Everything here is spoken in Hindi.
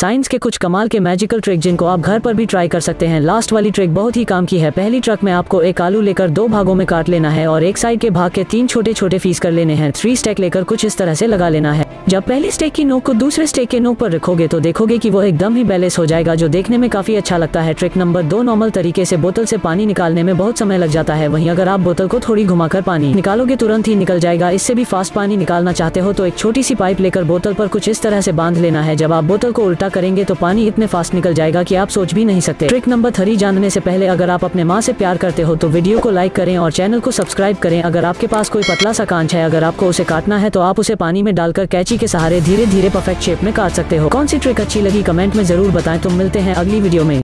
साइंस के कुछ कमाल के मैजिकल ट्रिक जिनको आप घर पर भी ट्राई कर सकते हैं। लास्ट वाली ट्रिक बहुत ही काम की है। पहली ट्रक में आपको एक आलू लेकर दो भागों में काट लेना है और एक साइड के भाग के तीन छोटे छोटे फ़ीस कर लेने हैं। थ्री स्टेक लेकर कुछ इस तरह से लगा लेना है। जब पहली स्टेक की नोक को दूसरे स्टेक के नोक पर रखोगे तो देखोगे कि वो एकदम ही बैलेंस हो जाएगा, जो देखने में काफ़ी अच्छा लगता है। ट्रिक नंबर दो नॉर्मल तरीके से बोतल से पानी निकालने में बहुत समय लग जाता है। वहीं अगर आप बोतल को थोड़ी घुमाकर पानी निकालोगे तुरंत ही निकल जाएगा। इससे भी फास्ट पानी निकालना चाहते हो तो एक छोटी सी पाइप लेकर बोतल पर कुछ इस तरह से बाँध लेना है। जब आप बोतल को उल्टा करेंगे तो पानी इतने फास्ट निकल जाएगा कि आप सोच भी नहीं सकते। ट्रिक नंबर थ्री जानने से पहले अगर आप अपने माँ से प्यार करते हो तो वीडियो को लाइक करें और चैनल को सब्सक्राइब करें। अगर आपके पास कोई पतला सा कांच है, अगर आपको उसे काटना है तो आप उसे पानी में डालकर कैची के सहारे धीरे धीरे परफेक्ट शेप में काट सकते हो। कौन सी ट्रिक अच्छी लगी? कमेंट में ज़रूर बताएँ। तुम मिलते हैं अगली वीडियो में।